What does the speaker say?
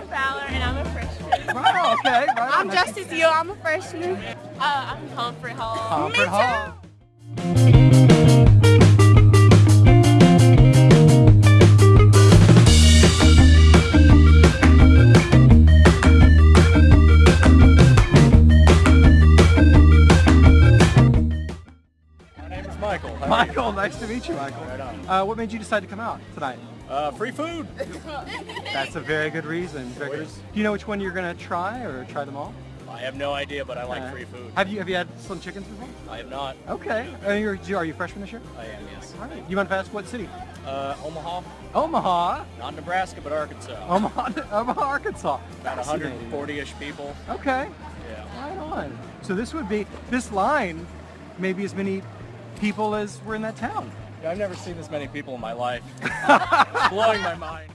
Lauren Fowler, and I'm a freshman. Wow, okay. Wow, I'm nice. just as you. I'm a freshman. Uh, I'm Humphrey Hall. Humphrey Hall. Michael. Michael, nice to meet you, Michael. Uh, what made you decide to come out tonight? Uh, free food. That's a very good reason. Very good Do you know which one you're gonna try or try them all? I have no idea, but I like Uh, free food. Have you have you had Slim Chickens before? I have not. Okay. Are you, are you a freshman this year? I am, yes. All right. You want to ask what city? Uh, Omaha, Omaha. not Nebraska, but Arkansas. Omaha, Omaha, Arkansas. About 140-ish people. Okay. Yeah. Right on. So this would be this line, maybe as many people as were in that town. Yeah. I've never seen this many people in my life. Blowing my mind.